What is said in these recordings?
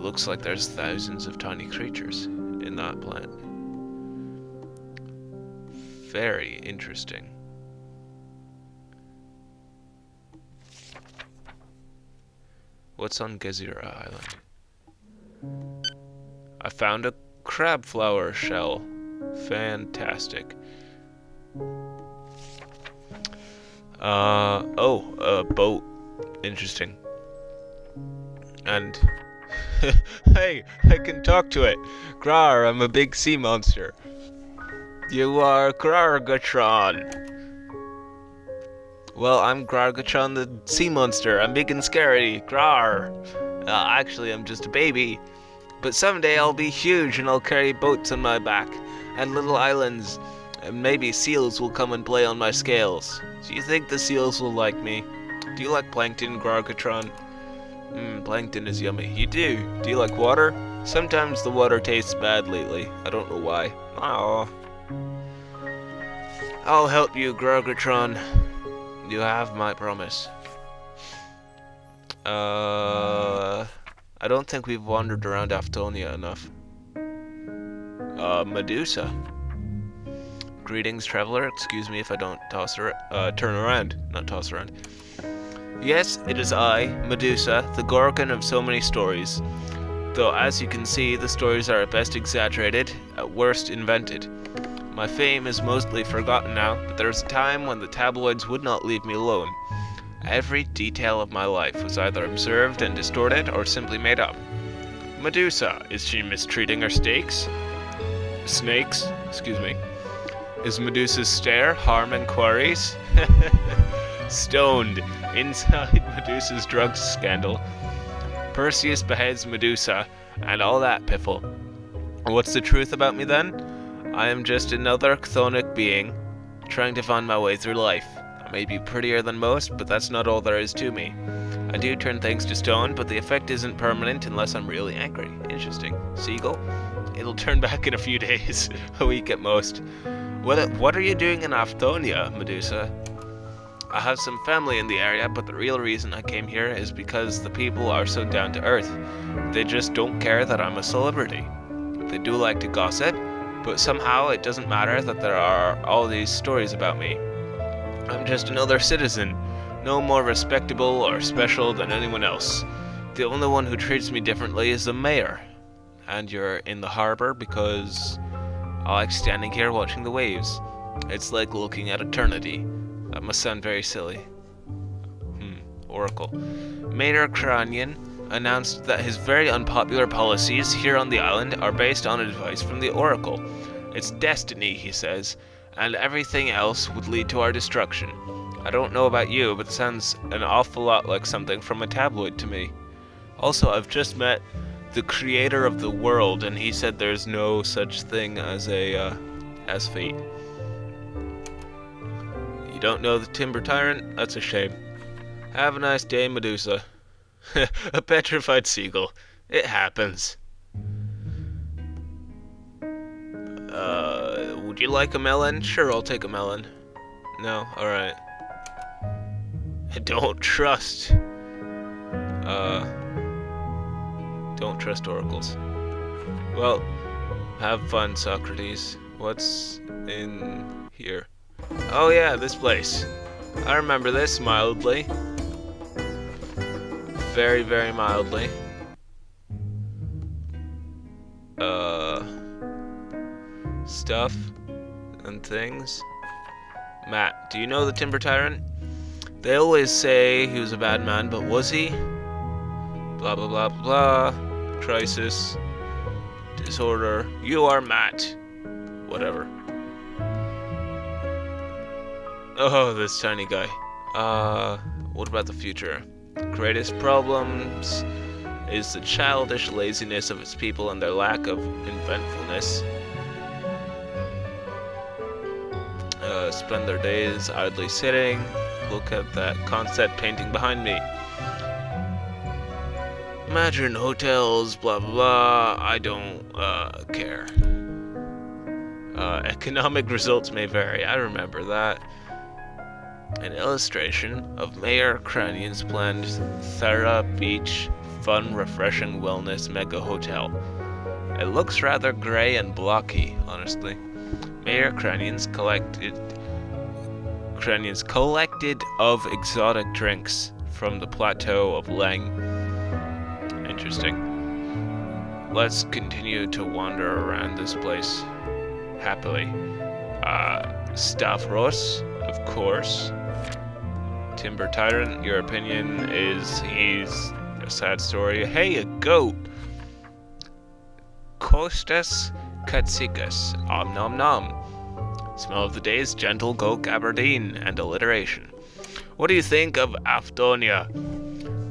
looks like there's thousands of tiny creatures in that plant. Very interesting. What's on Gezira Island? I found a crab flower shell. Fantastic. Uh, oh, a boat. Interesting. And, hey, I can talk to it. Grar, I'm a big sea monster. You are Grargatron. Well, I'm Grargatron the sea monster. I'm big and scary. Grar. Uh, actually, I'm just a baby. But someday I'll be huge and I'll carry boats on my back and little islands. And maybe seals will come and play on my scales. Do you think the seals will like me? Do you like plankton, Grargatron? Mmm, plankton is yummy. You do. Do you like water? Sometimes the water tastes bad lately. I don't know why. Oh. I'll help you, Grargatron. You have my promise. Uh, I don't think we've wandered around Aftonia enough. Uh, Medusa. Greetings, traveler. Excuse me if I don't toss her, uh, turn around. Not toss around. Yes, it is I, Medusa, the Gorgon of so many stories. Though, as you can see, the stories are at best exaggerated, at worst invented. My fame is mostly forgotten now, but there was a time when the tabloids would not leave me alone. Every detail of my life was either observed and distorted or simply made up. Medusa, is she mistreating her steaks? Snakes, excuse me. Is Medusa's stare harm and quarries? Stoned inside Medusa's drug scandal. Perseus beheads Medusa, and all that piffle. What's the truth about me then? I am just another chthonic being, trying to find my way through life. I may be prettier than most, but that's not all there is to me. I do turn things to stone, but the effect isn't permanent unless I'm really angry. Interesting. Seagull? It'll turn back in a few days, a week at most. What, what are you doing in Aftonia, Medusa? I have some family in the area, but the real reason I came here is because the people are so down to earth. They just don't care that I'm a celebrity. They do like to gossip, but somehow it doesn't matter that there are all these stories about me. I'm just another citizen, no more respectable or special than anyone else. The only one who treats me differently is the mayor. And you're in the harbor because I like standing here watching the waves. It's like looking at eternity. That must sound very silly. Hmm, Oracle. Mayor Cranion announced that his very unpopular policies here on the island are based on advice from the Oracle. It's destiny, he says, and everything else would lead to our destruction. I don't know about you, but it sounds an awful lot like something from a tabloid to me. Also, I've just met the creator of the world, and he said there's no such thing as a, uh, as fate. You don't know the Timber Tyrant? That's a shame. Have a nice day, Medusa. a petrified seagull. It happens. Uh, would you like a melon? Sure, I'll take a melon. No? Alright. I don't trust. Uh, don't trust oracles. Well, have fun, Socrates. What's in here? Oh yeah, this place. I remember this mildly. Very, very mildly. Uh, stuff and things. Matt, do you know the Timber Tyrant? They always say he was a bad man, but was he? Blah, blah, blah, blah. Crisis. Disorder. You are Matt. Whatever. Oh, this tiny guy. Uh, what about the future? Greatest problems is the childish laziness of its people and their lack of inventfulness. Uh, spend their days idly sitting. Look at that concept painting behind me. Imagine hotels, blah blah blah. I don't uh, care. Uh, economic results may vary. I remember that an illustration of Mayor Cranion's planned Thera Beach fun, refreshing wellness mega hotel. It looks rather grey and blocky, honestly. Mayor Cranions collected Cranions collected of exotic drinks from the plateau of Leng. Interesting. Let's continue to wander around this place happily. Uh, Stavros, of course. Timber Tyrant, your opinion is he's a sad story. Hey, a goat! Costas Katsikas, om nom nom. Smell of the days, gentle goat gabardine, and alliteration. What do you think of Aftonia?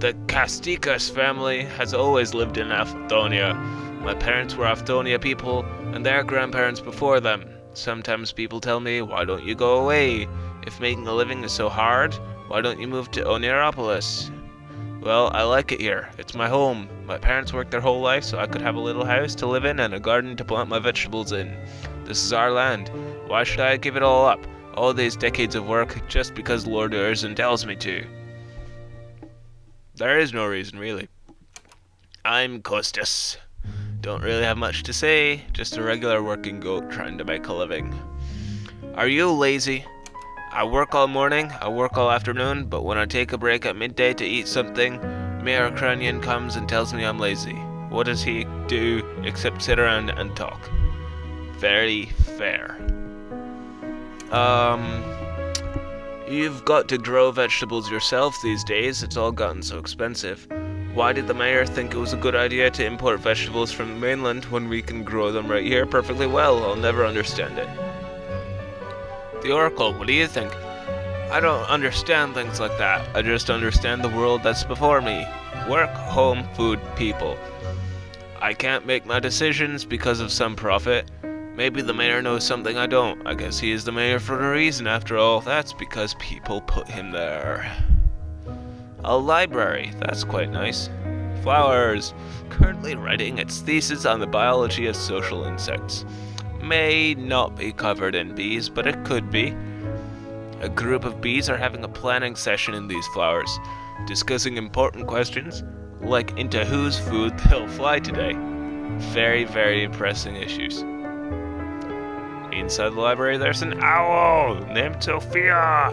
The Katsikas family has always lived in Aftonia. My parents were Aftonia people, and their grandparents before them. Sometimes people tell me, why don't you go away? If making a living is so hard, why don't you move to Oniropolis? Well, I like it here. It's my home. My parents worked their whole life so I could have a little house to live in and a garden to plant my vegetables in. This is our land. Why should I give it all up? All these decades of work just because Lord Urzen tells me to. There is no reason, really. I'm Costas. Don't really have much to say, just a regular working goat trying to make a living. Are you lazy? I work all morning, I work all afternoon, but when I take a break at midday to eat something, Mayor Cranion comes and tells me I'm lazy. What does he do except sit around and talk? Very fair. Um, you've got to grow vegetables yourself these days, it's all gotten so expensive. Why did the mayor think it was a good idea to import vegetables from the mainland when we can grow them right here perfectly well? I'll never understand it. The Oracle, what do you think? I don't understand things like that. I just understand the world that's before me. Work, home, food, people. I can't make my decisions because of some profit. Maybe the mayor knows something I don't. I guess he is the mayor for a reason after all. That's because people put him there. A library, that's quite nice. Flowers, currently writing its thesis on the biology of social insects. May not be covered in bees, but it could be. A group of bees are having a planning session in these flowers, discussing important questions, like into whose food they'll fly today. Very, very pressing issues. Inside the library, there's an owl named Sophia.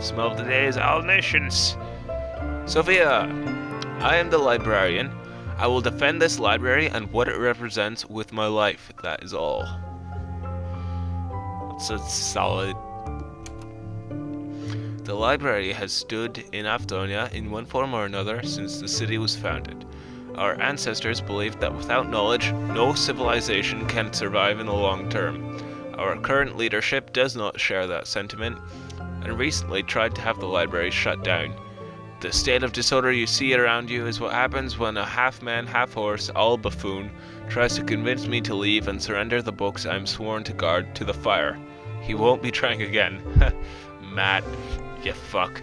Smell of the owl nations. Sophia, I am the librarian. I will defend this library and what it represents with my life. That is all. It's a solid. The library has stood in Aftonia in one form or another since the city was founded. Our ancestors believed that without knowledge, no civilization can survive in the long term. Our current leadership does not share that sentiment, and recently tried to have the library shut down. The state of disorder you see around you is what happens when a half-man, half-horse, all buffoon tries to convince me to leave and surrender the books I'm sworn to guard to the fire. He won't be trying again. Matt, you fuck.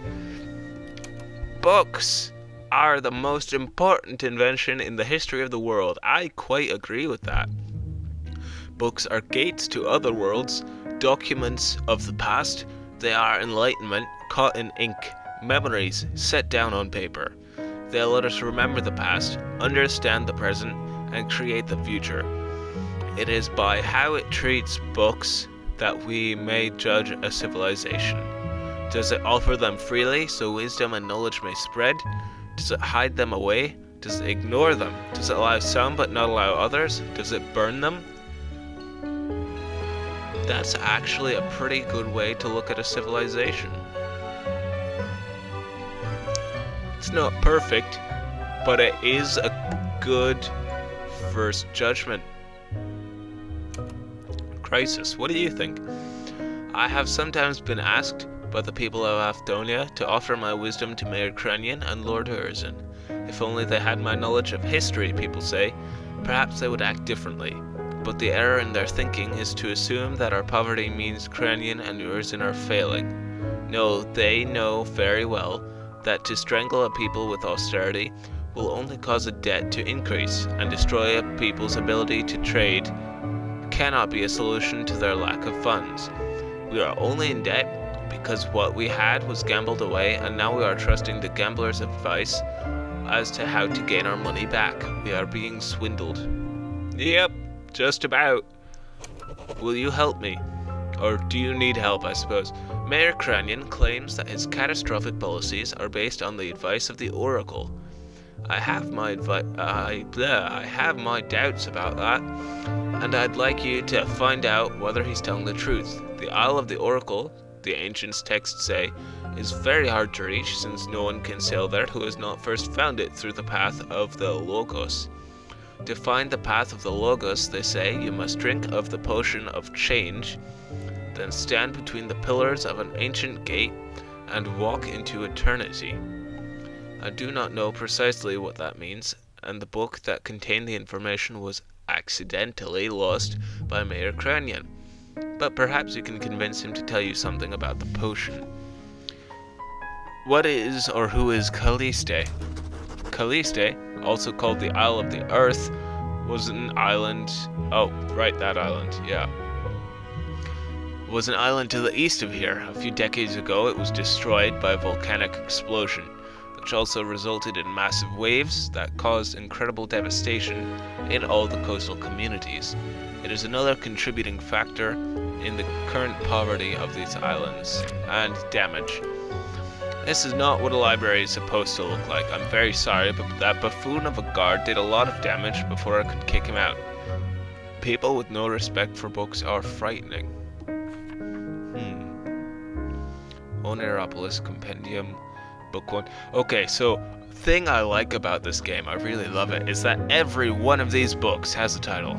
Books are the most important invention in the history of the world. I quite agree with that. Books are gates to other worlds, documents of the past. They are enlightenment caught in ink memories set down on paper. They let us remember the past, understand the present, and create the future. It is by how it treats books that we may judge a civilization. Does it offer them freely so wisdom and knowledge may spread? Does it hide them away? Does it ignore them? Does it allow some but not allow others? Does it burn them? That's actually a pretty good way to look at a civilization. It's not perfect, but it is a good first judgment. Crisis, what do you think? I have sometimes been asked by the people of Aftonia to offer my wisdom to Mayor Cranion and Lord Urzen. If only they had my knowledge of history, people say, perhaps they would act differently. But the error in their thinking is to assume that our poverty means Cranion and Urzen are failing. No, they know very well that to strangle a people with austerity will only cause a debt to increase and destroy a people's ability to trade cannot be a solution to their lack of funds. We are only in debt because what we had was gambled away and now we are trusting the gambler's advice as to how to gain our money back. We are being swindled. Yep, just about. Will you help me? Or do you need help, I suppose? Mayor Cranion claims that his catastrophic policies are based on the advice of the Oracle. I have my advi- I, bleh, I have my doubts about that, and I'd like you to find out whether he's telling the truth. The Isle of the Oracle, the ancients' texts say, is very hard to reach since no one can sail there who has not first found it through the path of the Logos. To find the path of the Logos, they say, you must drink of the potion of change, then stand between the pillars of an ancient gate and walk into eternity. I do not know precisely what that means, and the book that contained the information was accidentally lost by Mayor Cranion. But perhaps you can convince him to tell you something about the potion. What is or who is Calliste? Calliste, also called the Isle of the Earth, was an island. Oh, right, that island, yeah. Was an island to the east of here. A few decades ago, it was destroyed by a volcanic explosion, which also resulted in massive waves that caused incredible devastation in all the coastal communities. It is another contributing factor in the current poverty of these islands and damage. This is not what a library is supposed to look like. I'm very sorry, but that buffoon of a guard did a lot of damage before I could kick him out. People with no respect for books are frightening. Oneropolis Compendium, Book 1. Okay, so thing I like about this game, I really love it, is that every one of these books has a title.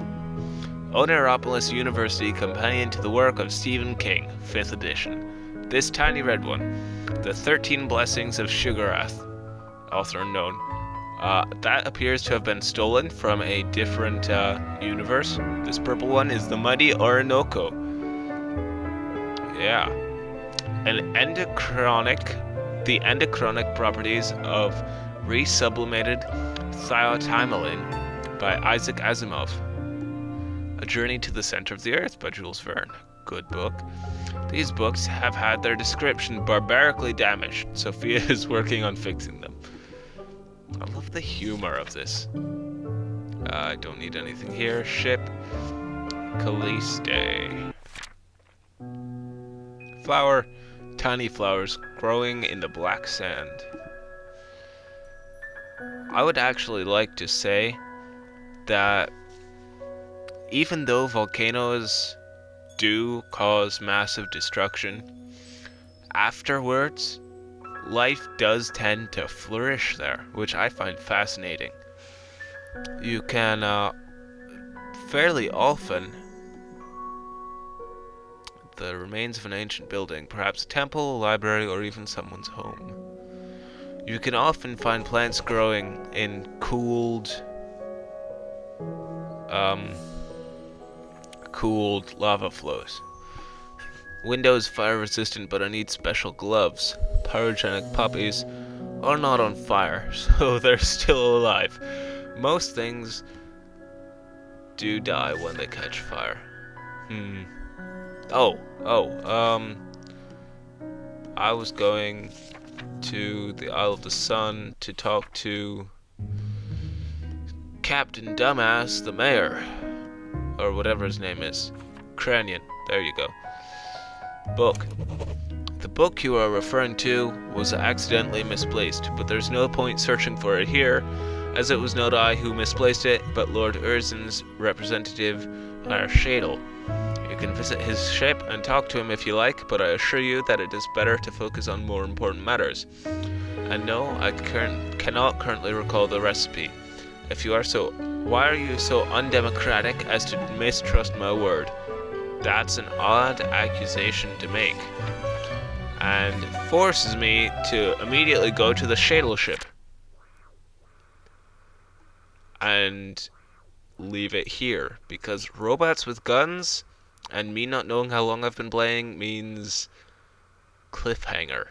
Oneropolis University Companion to the Work of Stephen King, 5th edition. This tiny red one, The 13 Blessings of Sugarath, author unknown. Uh, that appears to have been stolen from a different uh, universe. This purple one is The Mighty Orinoco. Yeah. An endochronic, the endochronic properties of resublimated thiotimoline by Isaac Asimov. A Journey to the Center of the Earth by Jules Verne. Good book. These books have had their description barbarically damaged. Sophia is working on fixing them. I love the humor of this. Uh, I don't need anything here. Ship. Calliste. Flower. Tiny flowers growing in the black sand. I would actually like to say that even though volcanoes do cause massive destruction, afterwards, life does tend to flourish there, which I find fascinating. You can uh, fairly often the remains of an ancient building, perhaps a temple, a library, or even someone's home. You can often find plants growing in cooled, um, cooled lava flows. Windows fire resistant, but I need special gloves. Pyrogenic poppies are not on fire, so they're still alive. Most things do die when they catch fire. Hmm. Oh, oh, um. I was going to the Isle of the Sun to talk to Captain Dumbass, the mayor or whatever his name is. Cranion. There you go. Book. The book you are referring to was accidentally misplaced, but there's no point searching for it here, as it was not I who misplaced it, but Lord Urzen's representative, our Shadle. You can visit his ship and talk to him if you like, but I assure you that it is better to focus on more important matters. And no, I cannot currently recall the recipe. If you are so why are you so undemocratic as to mistrust my word? That's an odd accusation to make. And forces me to immediately go to the shuttle ship. And leave it here. Because robots with guns and me not knowing how long I've been playing means cliffhanger.